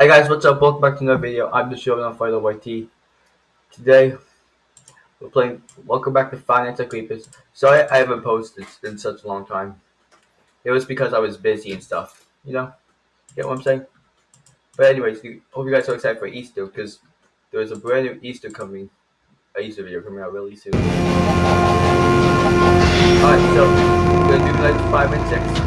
Hey guys, what's up? Welcome back to another video. I'm the showing off Fido YT. Today, we're playing Welcome Back to Five Nights at Creepers. Sorry I haven't posted in such a long time. It was because I was busy and stuff. You know? Get what I'm saying? But anyways, hope you guys are excited for Easter because there's a brand new Easter coming. A Easter video coming out really soon. Alright, so we're gonna do like 5 and 6.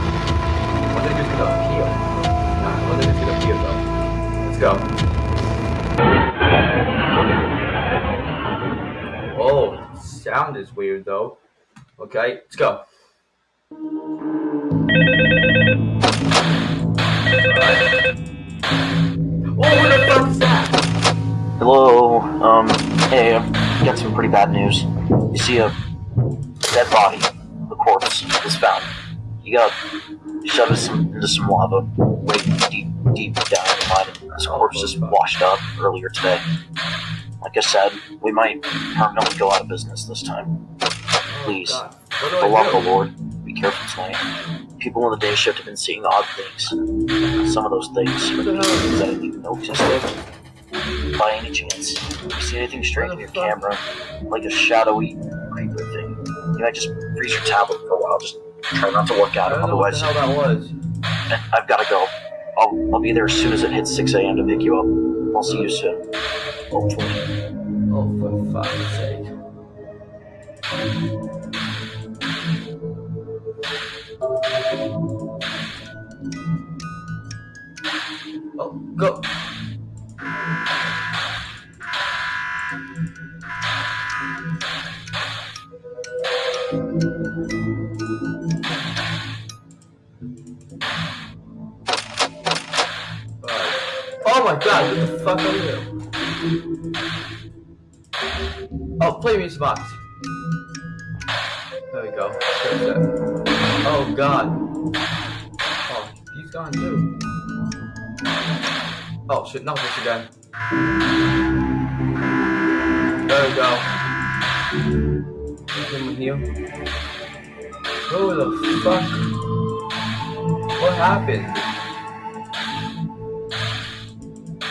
Sound is weird though. Okay, let's go. Oh, what the fuck is that? Hello, um, hey, I've got some pretty bad news. You see a dead body, the corpse, was found. You got shoved into some, lava, way deep, deep down in the and this corpse just washed up earlier today. Like I said, we might permanently go out of business this time. Please, Oh, for the love of the? Lord, be careful tonight. People on the day shift have been seeing odd things. Some of those things are What the hell? things I didn't even know existed. By any chance, if you see anything strange on your camera, like a shadowy creeper thing, you might just freeze your tablet for a while. Just try not to look at it, don't what otherwise, the hell that was. I've got to go. I'll, I'll be there as soon as it hits 6 a.m. to pick you up. I'll see you soon. Hopefully. Oh, for fuck's sake. Oh, go. Oh my god, what the fuck are you? Oh, play music box. There we go. Oh god. Oh, he's gone too. Oh shit, not this again. There we go. Someone here. Who the fuck? What happened?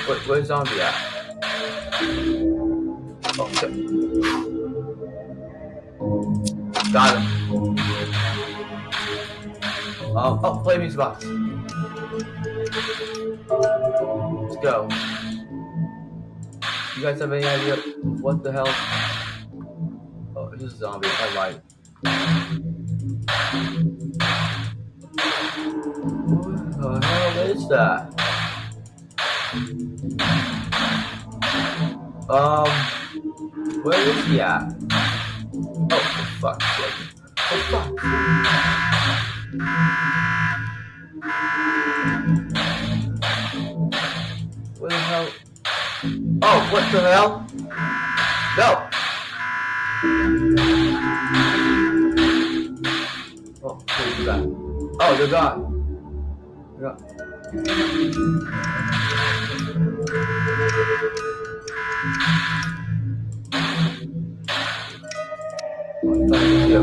What, where's zombie at? Got him. Oh, oh, play music box. Let's go. You guys have any idea what the hell? Oh, it's just a zombie. I lied. What the hell is that? Um, where is he at? Oh, for fuck's sake. For fuck's sake. What the hell? Oh, what the hell? No! Oh, who's that? Oh, they're gone. They're gone. Thank you.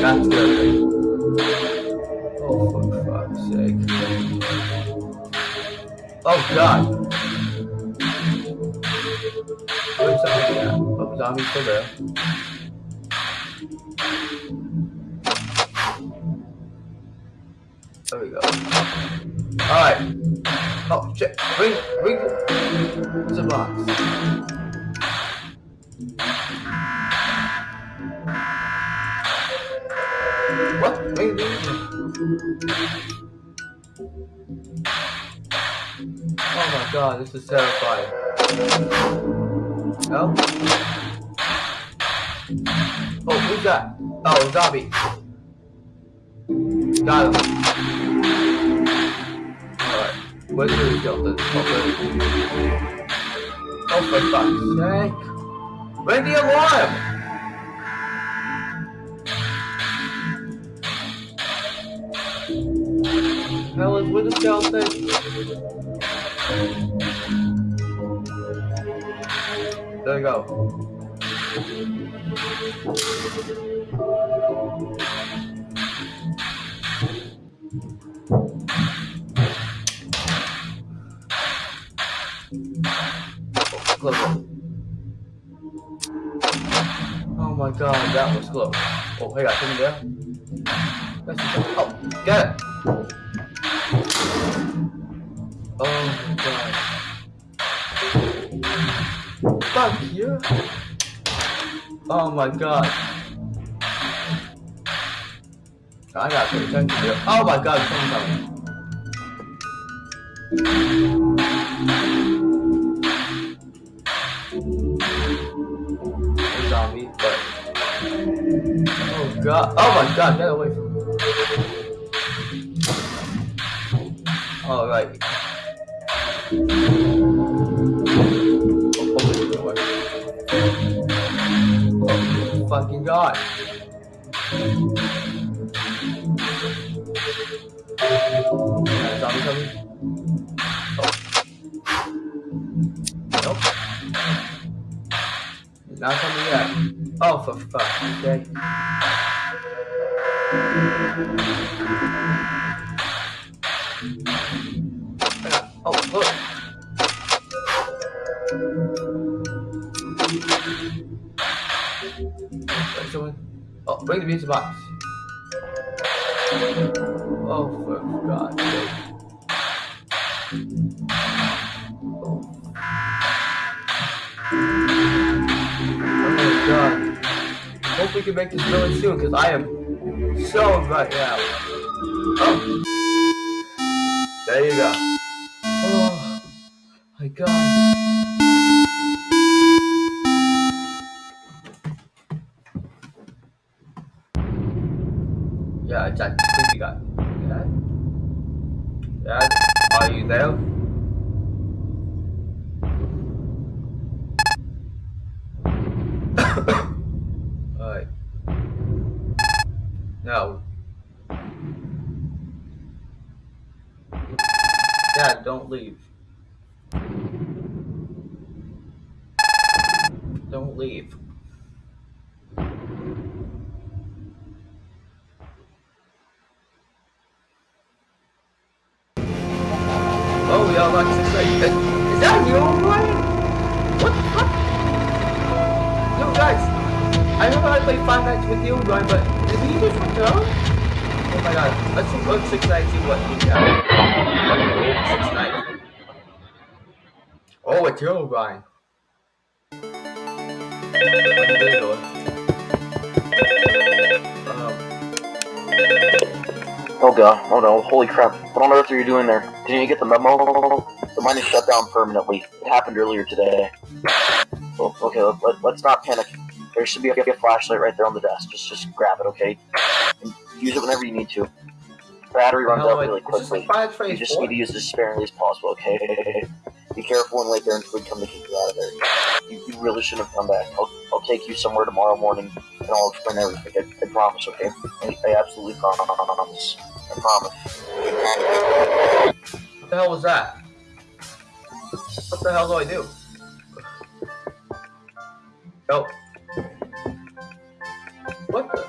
Good. Oh, for. Oh, God. Where's zombie at? Oh, zombie's still there. There we go. Alright. Oh, shit. Bring, bring the box. Oh my god, this is terrifying. No? Oh, who's that? Oh, zombie. Got him. Alright. Where's the skeleton? Oh, oh, for fuck's sake. Ring the alarm! Hell is with the skeleton? There we go. Oh, close. Oh my god, that was close. Oh, hey, got something there. That's oh, get it. Oh my god. Fuck you. Oh my god. I got pay attention here. Oh my god, someone's coming. Zombie, oh god, oh my god, get away from me. All right. Fucking god. Zombie coming. Oh. Nope. Not coming yet. Oh, for fuck's sake. Oh, look. Someone. Oh, bring the music box. Oh, for God's sake. Oh. Oh my god. Hope we can make this really soon, because I am so right now. Oh. There you go. Oh my god. That creepy guy. Dad? Dad? Are you there? Alright. No. Dad, don't leave. Don't leave. 690 what? Oh, it's your guy. Oh god, oh no, holy crap. What on earth are you doing there? Did you get the memo? The mine is shut down permanently. It happened earlier today. Oh, okay, let, us not panic. There should be a, a flashlight right there on the desk. Just, just grab it, okay? And use it whenever you need to. Battery runs out really quickly. like You just four. need to use it as sparingly as possible, okay? Be careful and wait there until we come to kick you out of there. You, you really shouldn't have come back. I'll, I'll take you somewhere tomorrow morning and I'll explain everything. I, I promise, okay? I, I absolutely promise. I promise. What the hell was that? What the hell do I do? Oh. What the?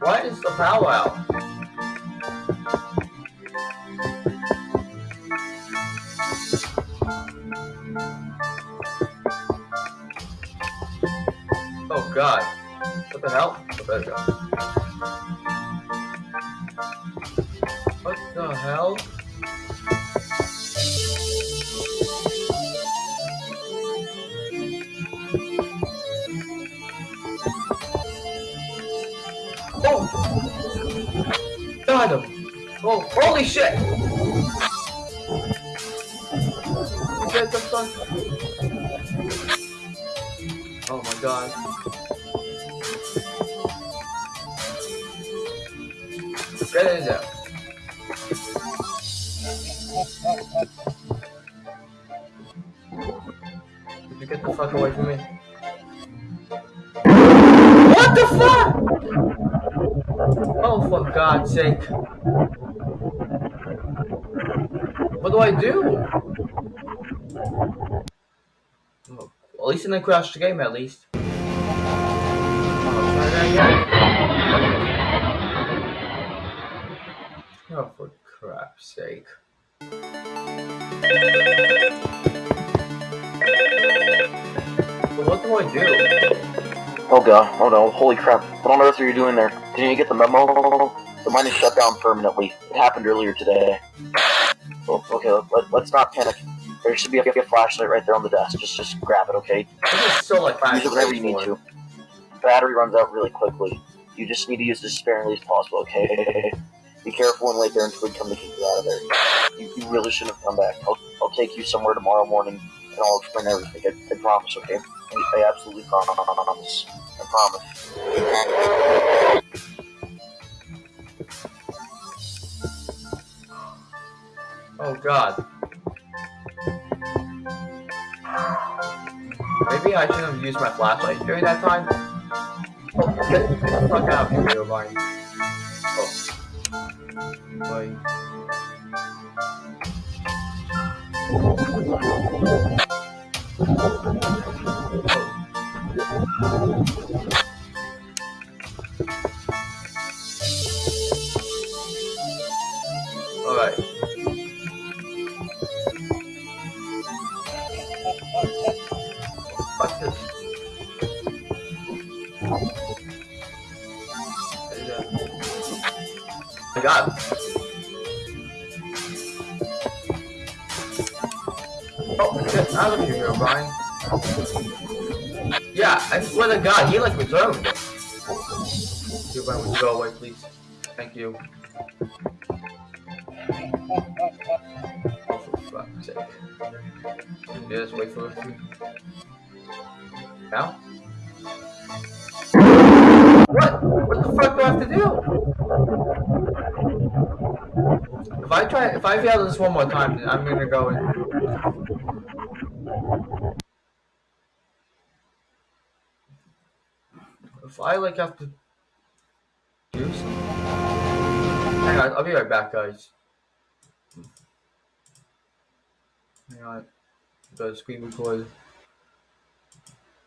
Why is the power out? God. What the hell? There we go. What the hell? Oh! Got him! Oh, holy shit! Oh my god. There. Did you get the fuck away from me? What the fuck? Oh, for God's sake. What do I do? Oh, at least it didn't crash the game, at least. Oh, sake. What do I do? Oh god, oh no, holy crap. What on earth are you doing there? Didn't you get the memo? The mine is shut down permanently. It happened earlier today. Oh, okay, let, us not panic. There should be a, a, flashlight right there on the desk. Just just grab it, okay? So like Use it whenever you need to. Battery runs out really quickly. You just need to use it as sparingly as possible, okay? Be careful and wait there until we come to kick you out of there. You, you really shouldn't have come back. I'll, I'll take you somewhere tomorrow morning and I'll explain everything. I, I promise, okay? I, I absolutely promise. I promise. Oh god. Maybe I shouldn't have used my flashlight during that time? Oh, fuck out of here, Vine. God. Oh, get out of here, Brian. Yeah, I swear to god, he like it. You Brian, would you go away, please? Thank you. Oh, for fuck's just wait for it. Now? What? What the fuck do I have to do? If I try, if I fail this one more time, I'm gonna go and. If I like have to do something. Hang on, I'll be right back, guys. Hang on, the screen record.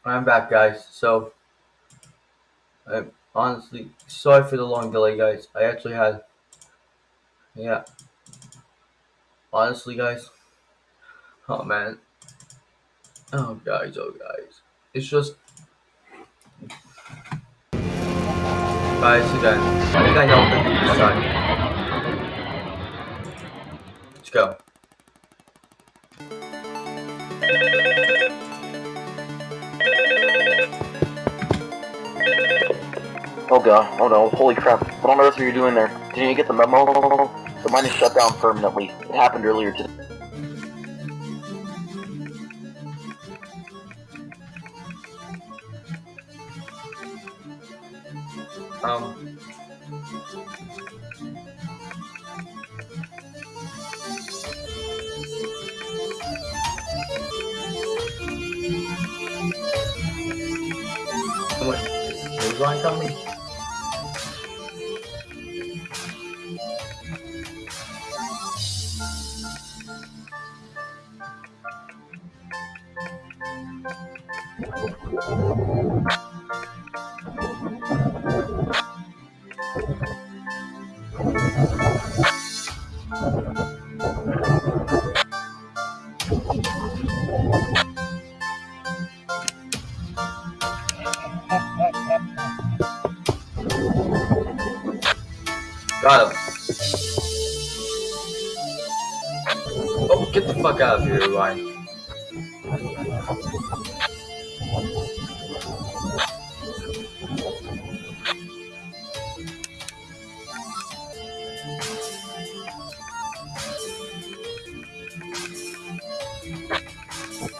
I'm back, guys. So, I'm honestly sorry for the long delay, guys. I actually had, yeah honestly, guys. Oh man. Oh guys, oh guys. It's just guys again. I think I know what to do this time. Let's go. Oh god, oh no, holy crap. What on earth are you doing there? Didn't you get the memo? The mine is shut down permanently. It happened earlier today.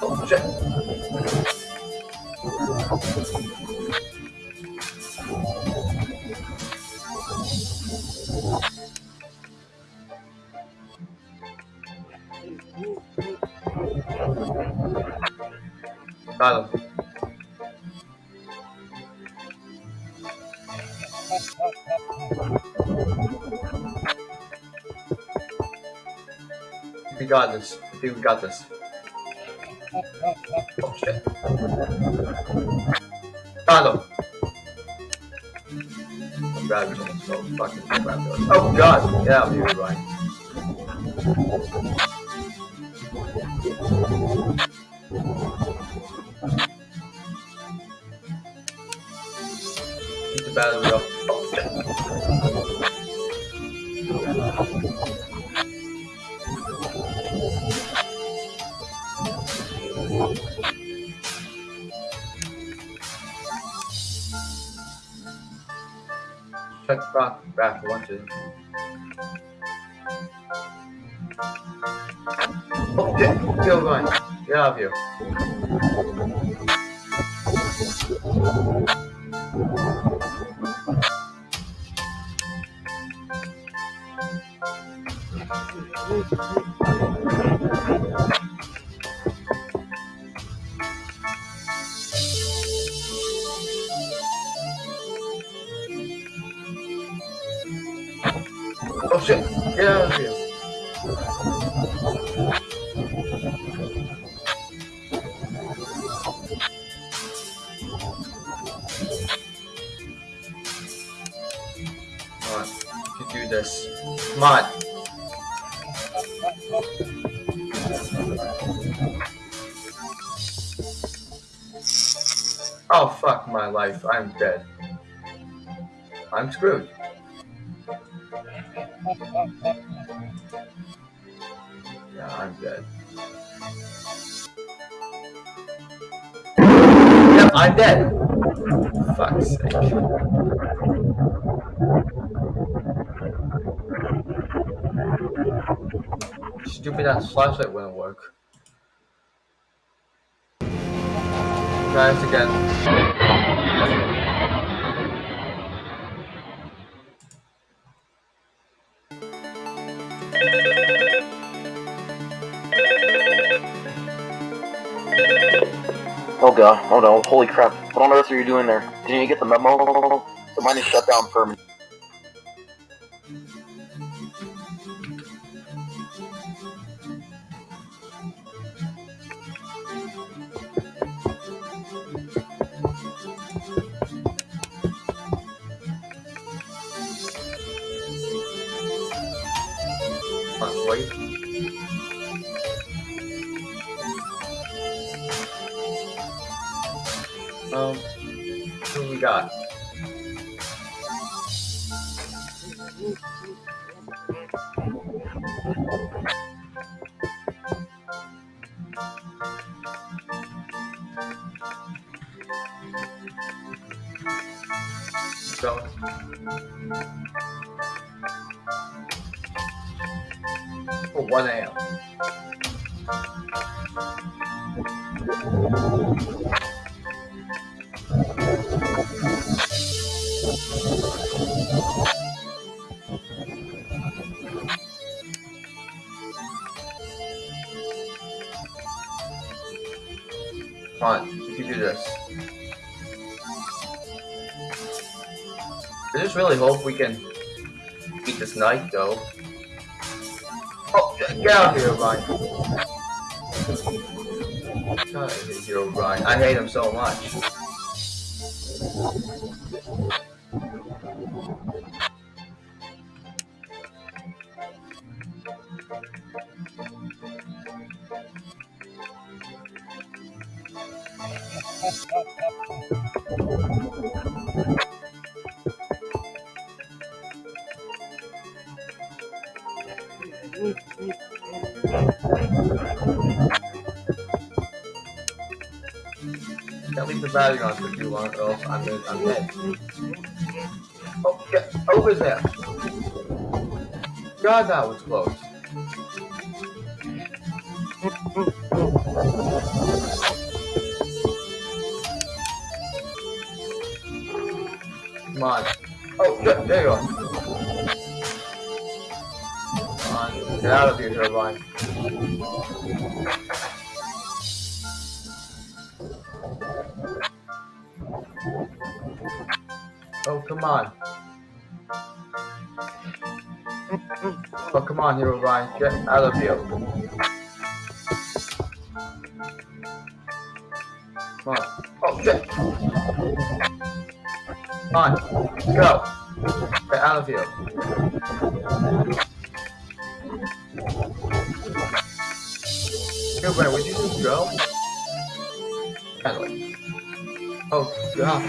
Oh, shit. Got him. We got this. I think we got this. Him. I'm so fucking Oh god! Get out of here, Of here. Oh shit! I'm dead. I'm screwed. Yeah, I'm dead. Yep, I'm dead. Fuck's sake. Stupid ass flashlight wouldn't work. Try this again. Oh god, oh no, holy crap. What on earth are you doing there? Didn't you get the memo? The mine is shut down permanently. Who we can beat this knight, though. Oh, get out of here, Ryan. Get out of here, Ryan. I hate him so much. Battery on for too long, or else I'm, gonna, I'm dead. Oh, get over there! God, that was close. Come on. Oh, good. There you are. Come on. Get out of here, Turbine. On, Herobrine. Get out of here. Come on. Oh, shit. Come on. Go. Get out of here. Herobrine, would you just go? Anyway. Oh, God.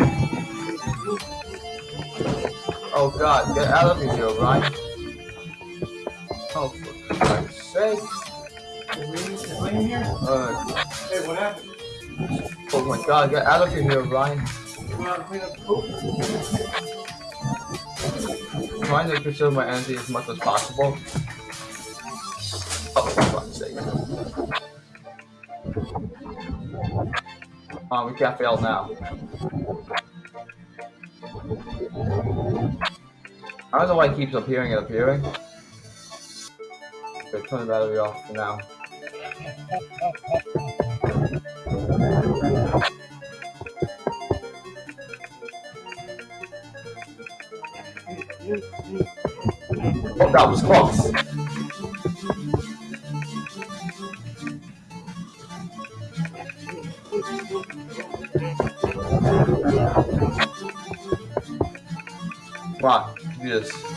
Oh god, get out of here, Ryan. Oh, for Christ's sake. Uh, Hey, what happened? oh my god, get out of here, Ryan. You want to clean up poop? trying to conserve my energy as much as possible. Oh, for fuck's sake. Oh, we can't fail now. I don't know why it keeps appearing and appearing. Turn the battery off for now. Oh, that was close. Do this.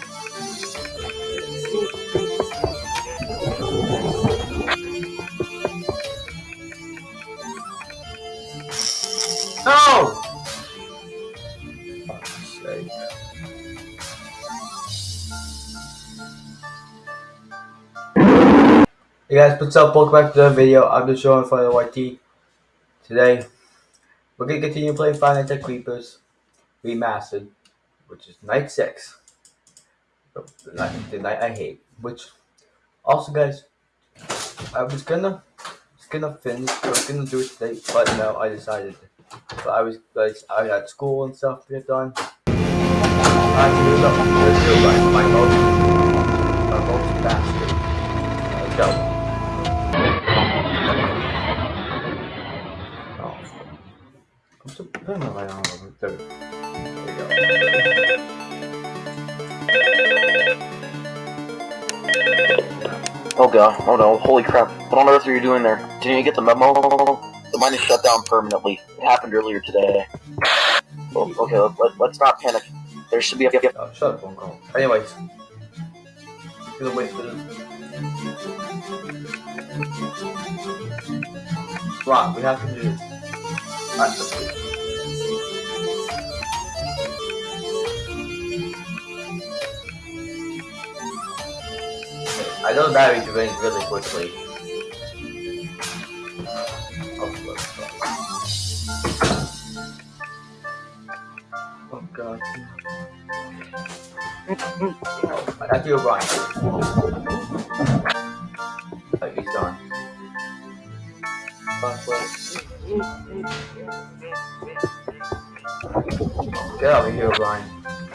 Hey guys, what's up? Welcome back to the video. I'm just showing for the YT. Today, we're gonna continue playing Five Nights Creepers Remastered, which is night six. The the night, the night I hate. Which, also, guys, I was gonna, was gonna finish. I was gonna do it today, but no, I decided. But I was like, I had school and stuff to get done. I had to do do? My most, There you go. Oh god, oh no, holy crap. What on earth are you doing there? Didn't you get the memo? The mine is shut down permanently. It happened earlier today. Oh, okay, let, let's not panic. There should be a... Oh, shut up, phone call. Anyways, gonna wait for this. Come we have to do this. Alright, I know the battery drains really quickly. Oh, oh god. Oh, I got you, Brian. Oh, he's gone. Fuck. Get out of here, Brian.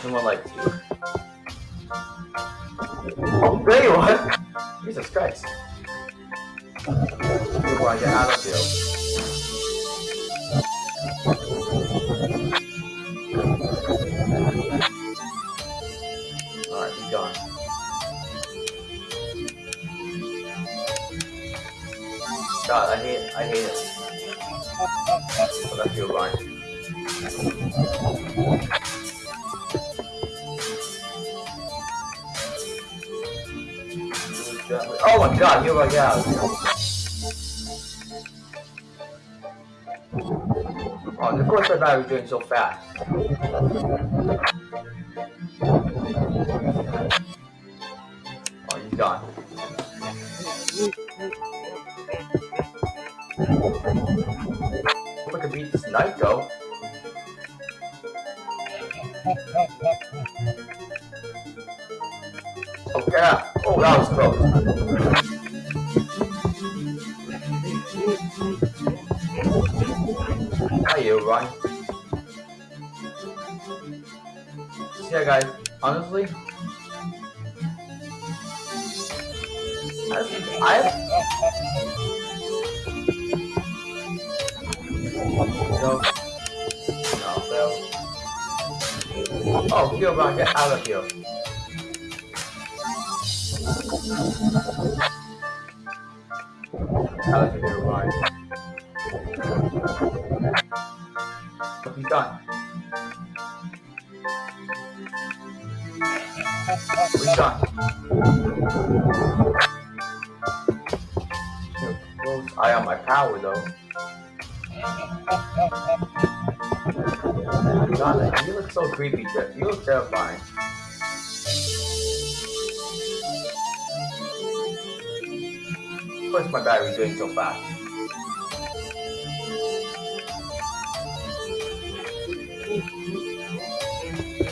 No one likes you. Oh, there you are! Doing so fast. Oh, he's gone. Hope I can beat this though. Oh yeah. Oh, that was close. Hi, you, Ryan. Yeah, guys. Honestly, I. Oh, here, Ryan, get out of here. Out of here, Ryan. He's done. Close eye my power though. God, you look so creepy, Jeff. You look terrifying. Course, my battery's doing so fast.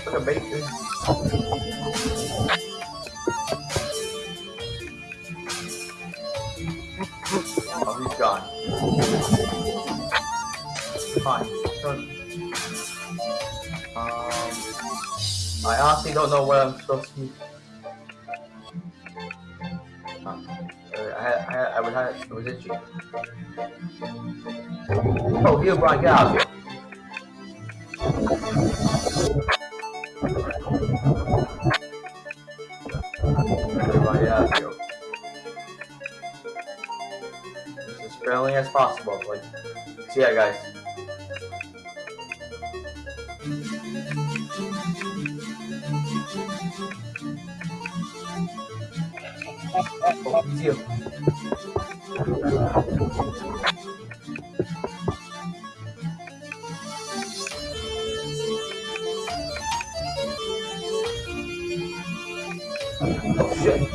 Look at bacon. Honestly don't know where I'm supposed to be. Um, I, I, I would have, it was itchy. Oh, here, Brian, get out of get out here. As friendly as possible, like, see ya, guys. Oh, see you. Oh shit.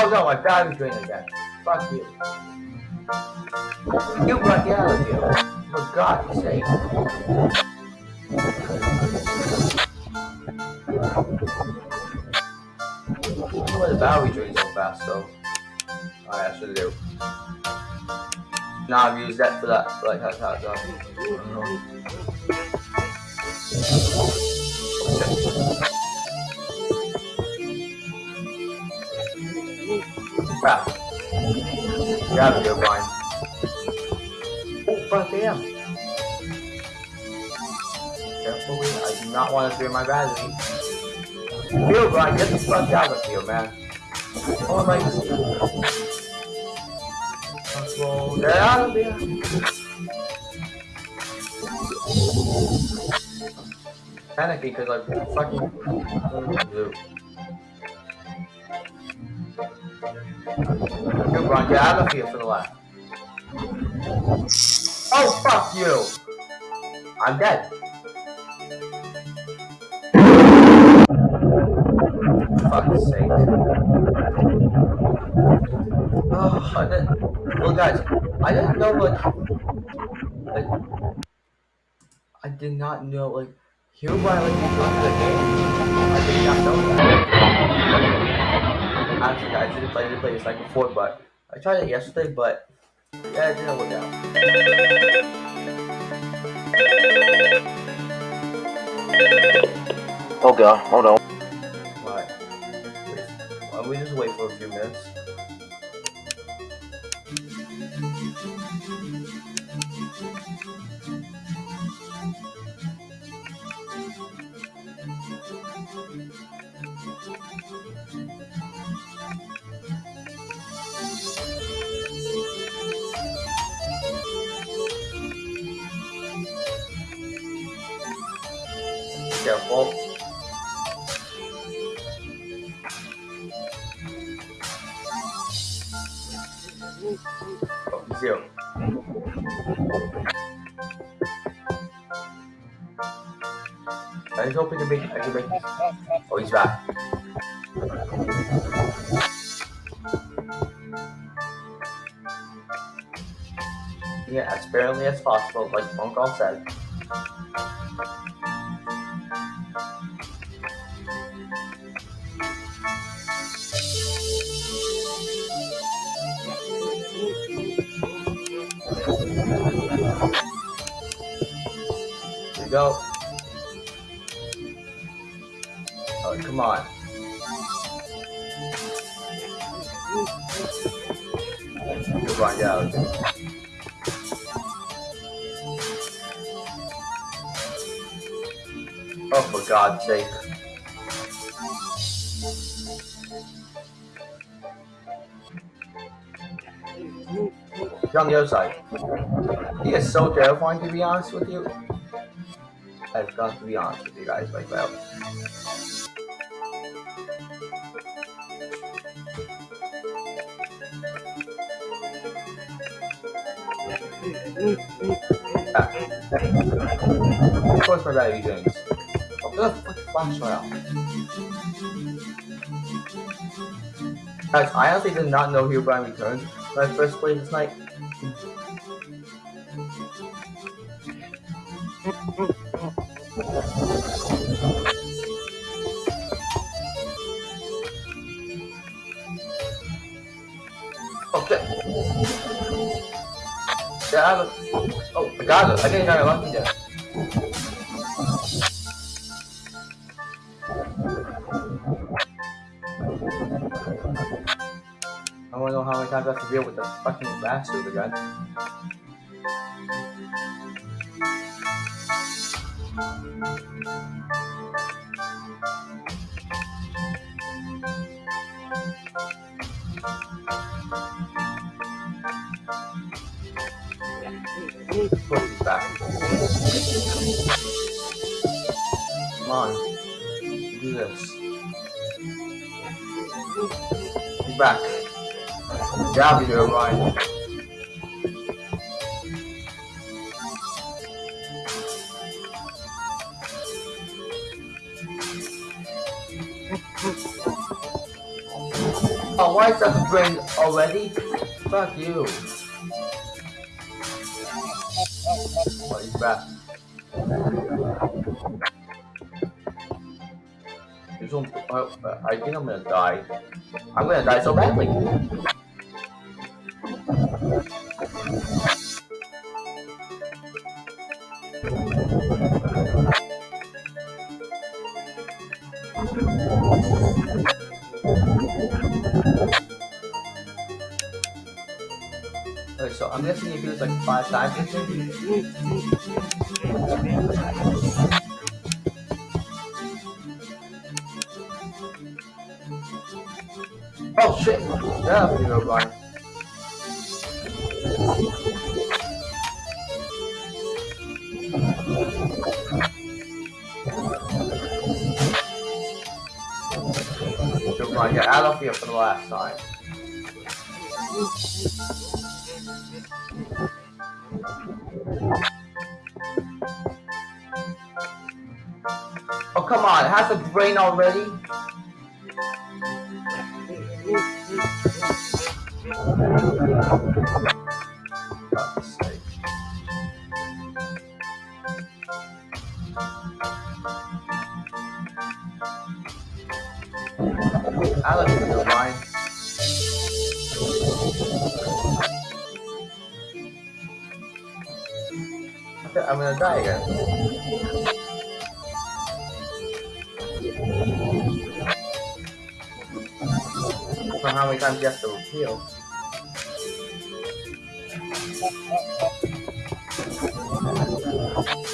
Oh no, my battery's draining again. God's sake. I why the battery drains so fast, so I actually do. Now I've used that for that, for like that's how it's done. Crap. Here, Brian. Oh, fuck damn. Careful, I do not want to drain my battery. Here, Brian, get the fuck out of here, man. Oh my Control, get out of here. Panicking because I'm fucking. Blue. Good, Brian, get out of here for the last. Oh, fuck you! I'm dead. Fuck's sake. Oh, I didn't, well, guys, I didn't know, like, like, I did not know, like, here by, like, you go the game. I did not know that. Actually, guys, I didn't play, I didn't play this like before, but I tried it yesterday, but yeah, it didn't work out. Oh god, hold on. Don't we just wait for a few minutes? Yeah, as sparingly as possible, like Call said. was like, he is so terrifying to be honest with you. I've got to be honest with you guys like that. Yeah. Of course my battery drains. What the fuck, went out. Guys, I honestly did not know he Herobrine returned when I first played this night. Okay. Yeah, I have a... Oh, I got it. I think I got it lucky wanna know how many times I have to deal with the fucking bastard again. Come on. Do this. He's back. Grab you, Ryan. Oh, why is that brain already? Fuck you. There's one, uh, I think I'm gonna die. I'm gonna die so badly. Like five times already? I love you, Ryan. I think I'm gonna die again. So how many times you have to? Come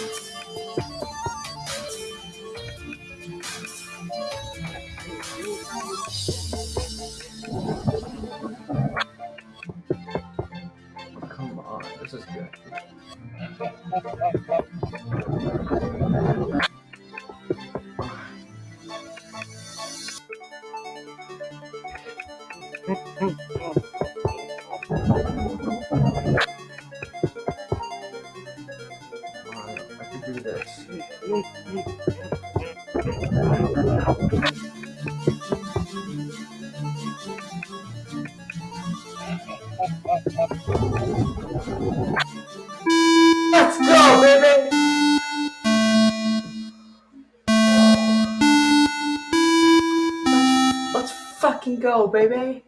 fucking go, baby!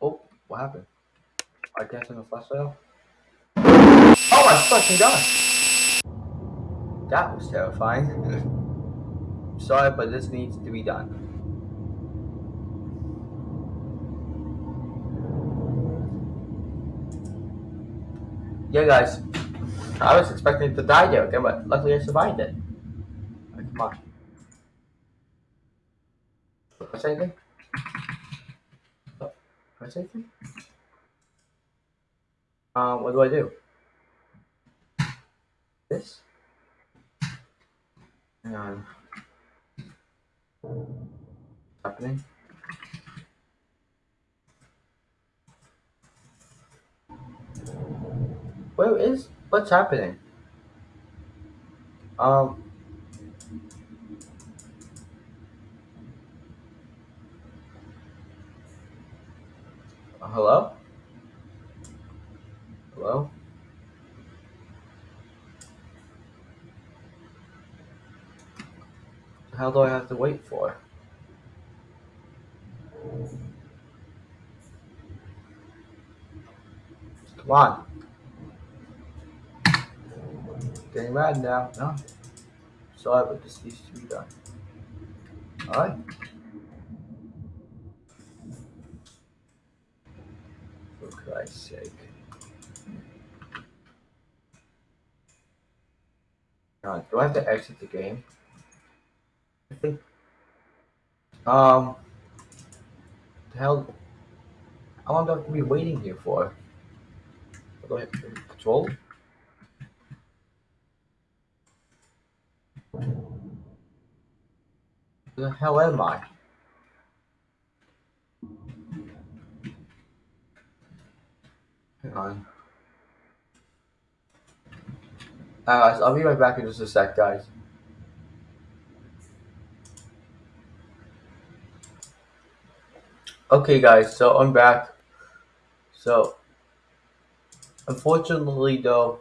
Oh, what happened? I guess in a flash sale? Oh my fucking god! That was terrifying. Sorry, but this needs to be done. Yeah, guys. I was expecting to die there, okay, but luckily I survived it. Like, come on. What's anything? What's anything? Uh, what do I do? This? Hang on. What's happening? Where is what's happening? Um. Hello? Hello? How do I have to wait for? Come on. Getting mad now. No. Sorry, but this needs to be done. Alright. For Christ's sake. Uh, do I have to exit the game? I think. Um. The hell? How long do I have to be waiting here for? Do I have to control? Where the hell am I? Hang on. Uh, Alright, guys, I'll be right back in just a sec, guys. Okay, guys, so I'm back. So, unfortunately, though,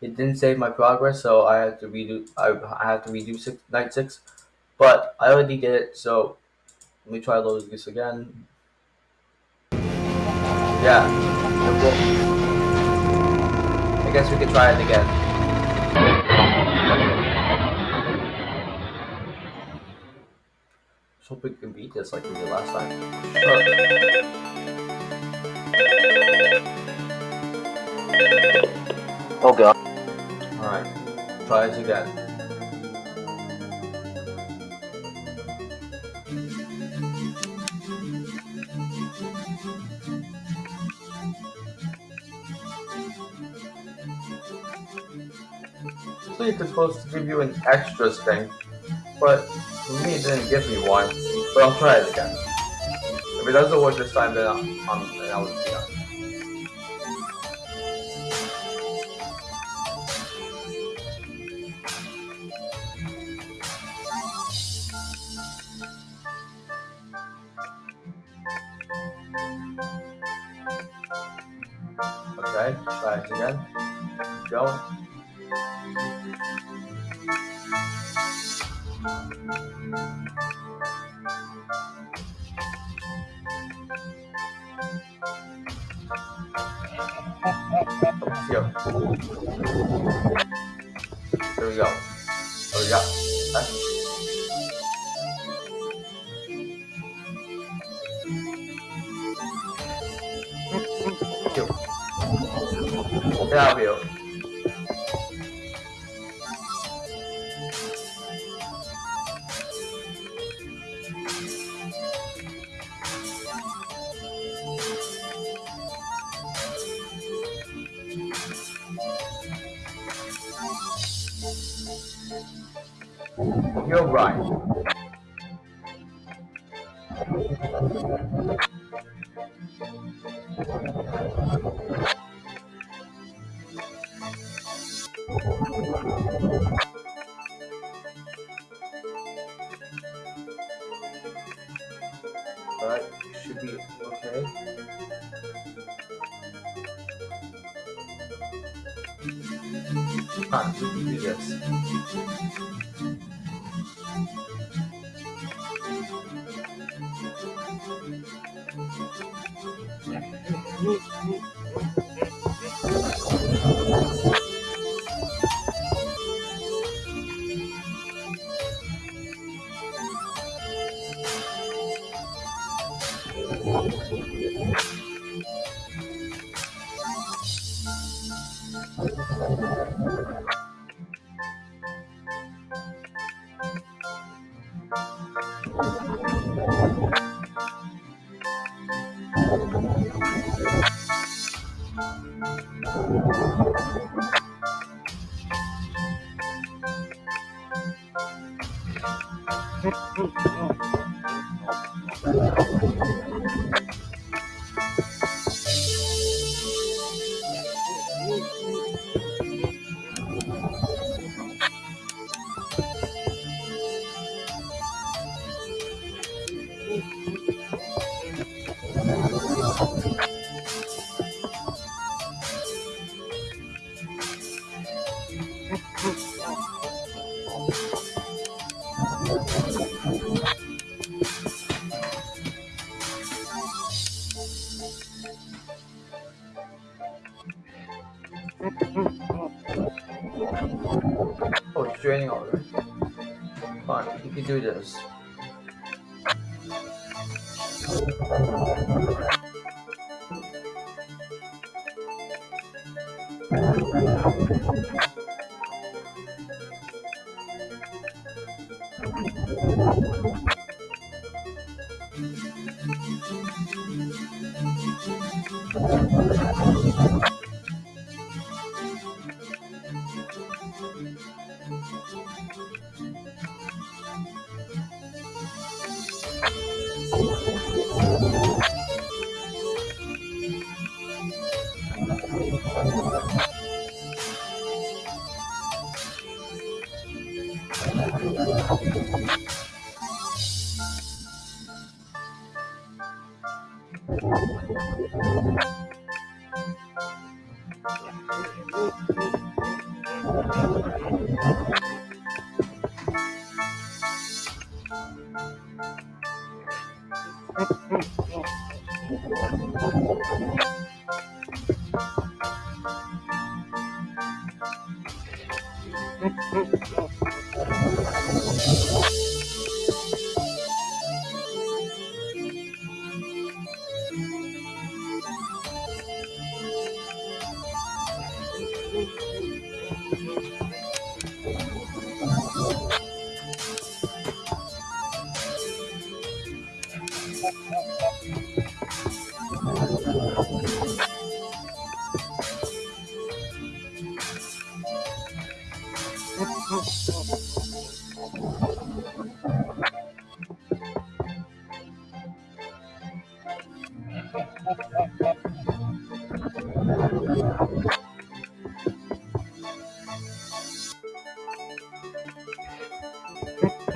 it didn't save my progress, so I had to redo. I, I had to redo six, night six, but I already did it. So, let me try loading this again. Yeah, it I guess we could try it again. Just hope we can beat this like we did last time. Sure. Oh god. Alright, try this again. So it's supposed to give you an extra thing, but for me it didn't give me one. But I'll try it again. If it doesn't work this time, then I'll, I'll be done. You're right.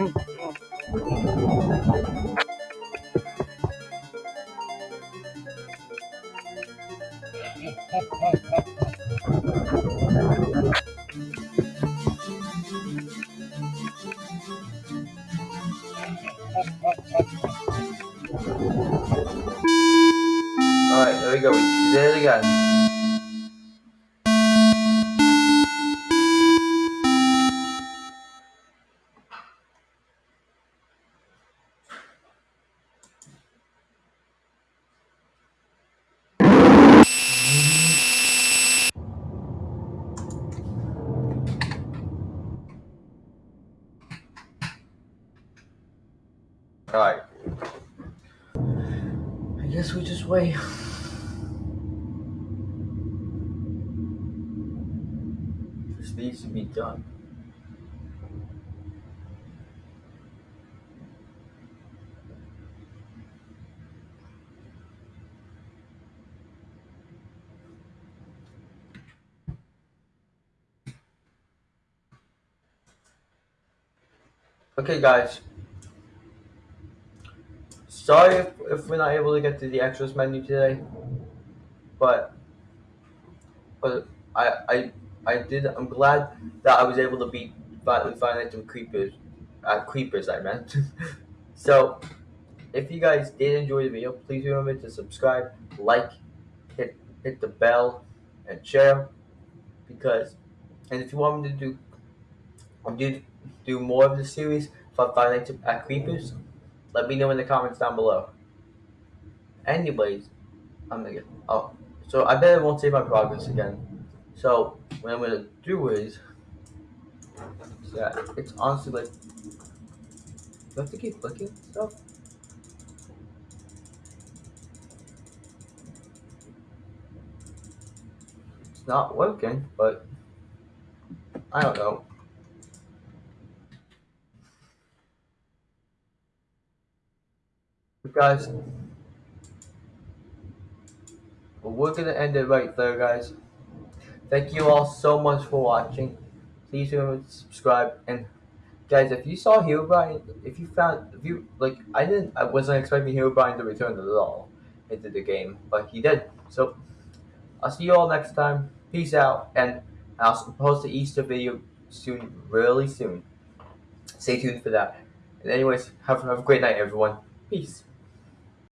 Hum. Okay, guys. Sorry if, if we're not able to get to the extras menu today, but but I I I did. I'm glad that I was able to beat finally Nights at Creepers. Uh, creepers, I meant. so, if you guys did enjoy the video, please remember to subscribe, like, hit hit the bell, and share. Because, and if you want me to do, do do more of the series Five Five Nights at Creepers, let me know in the comments down below. Anyways, I'm gonna get. Oh, so I bet I won't save my progress again. So what I'm gonna do is, yeah, it's honestly like do I have to keep clicking stuff. It's not working, but I don't know. Guys, But we're gonna end it right there, guys. Thank you all so much for watching. Please remember to subscribe and guys, if you saw Herobrine, if you found, if you like, I didn't, I wasn't expecting Herobrine to return at all into the game, but he did. So I'll see you all next time. Peace out, and I'll post the Easter video soon, really soon. Stay tuned for that. And anyways, have, have a great night, everyone. Peace.